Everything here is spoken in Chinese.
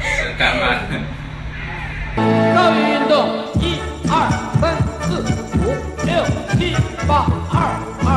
是干嘛？的倒运动一二三四五六七八二二